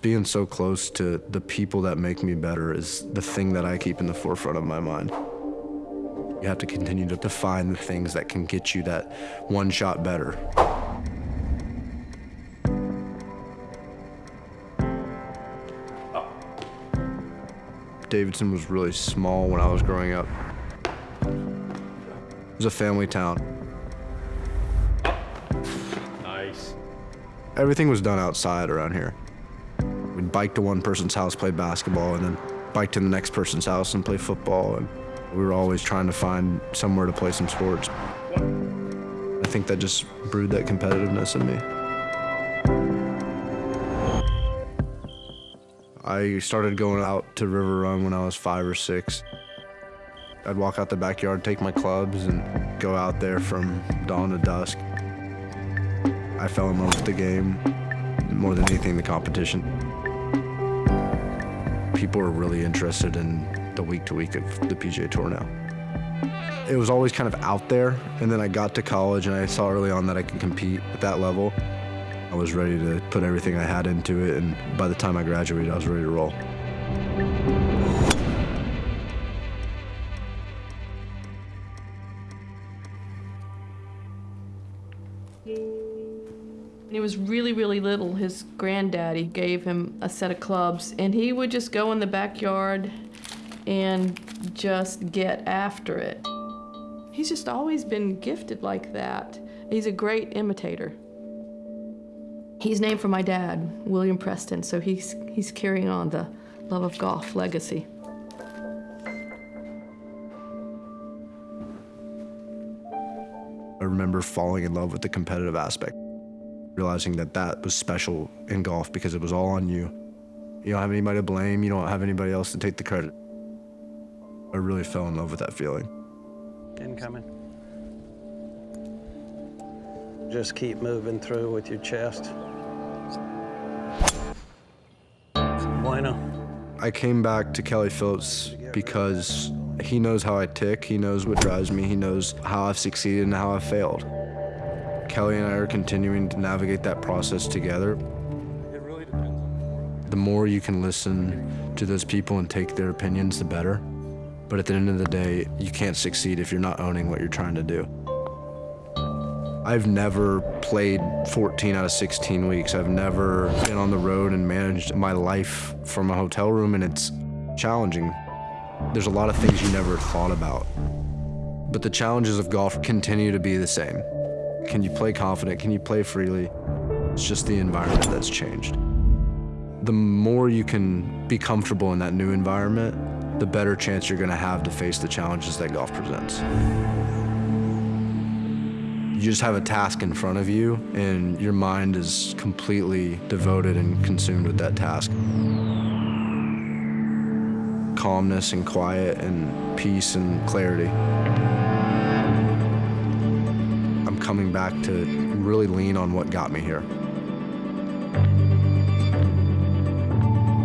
Being so close to the people that make me better is the thing that I keep in the forefront of my mind. You have to continue to define the things that can get you that one shot better. Davidson was really small when I was growing up. It was a family town. Nice. Everything was done outside around here. Bike to one person's house, play basketball, and then bike to the next person's house and play football. And we were always trying to find somewhere to play some sports. I think that just brewed that competitiveness in me. I started going out to River Run when I was five or six. I'd walk out the backyard, take my clubs, and go out there from dawn to dusk. I fell in love with the game more than anything, the competition. People are really interested in the week to week of the PGA Tour now. It was always kind of out there, and then I got to college and I saw early on that I could compete at that level. I was ready to put everything I had into it, and by the time I graduated, I was ready to roll. When he was really, really little, his granddaddy gave him a set of clubs, and he would just go in the backyard and just get after it. He's just always been gifted like that. He's a great imitator. He's named for my dad, William Preston, so he's, he's carrying on the love of golf legacy. I remember falling in love with the competitive aspect, realizing that that was special in golf because it was all on you. You don't have anybody to blame, you don't have anybody else to take the credit. I really fell in love with that feeling. Incoming. Just keep moving through with your chest. Bueno. I came back to Kelly Phillips because he knows how I tick, he knows what drives me, he knows how I've succeeded and how I've failed. Kelly and I are continuing to navigate that process together. It really depends on The more you can listen to those people and take their opinions, the better. But at the end of the day, you can't succeed if you're not owning what you're trying to do. I've never played 14 out of 16 weeks. I've never been on the road and managed my life from a hotel room, and it's challenging. There's a lot of things you never thought about. But the challenges of golf continue to be the same. Can you play confident? Can you play freely? It's just the environment that's changed. The more you can be comfortable in that new environment, the better chance you're gonna have to face the challenges that golf presents. You just have a task in front of you, and your mind is completely devoted and consumed with that task. Calmness and quiet and peace and clarity. Coming back to really lean on what got me here.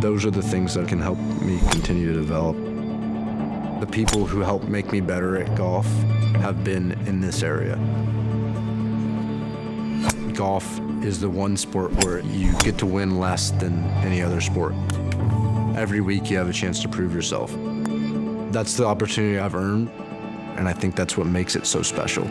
Those are the things that can help me continue to develop. The people who helped make me better at golf have been in this area golf is the one sport where you get to win less than any other sport. Every week you have a chance to prove yourself. That's the opportunity I've earned, and I think that's what makes it so special.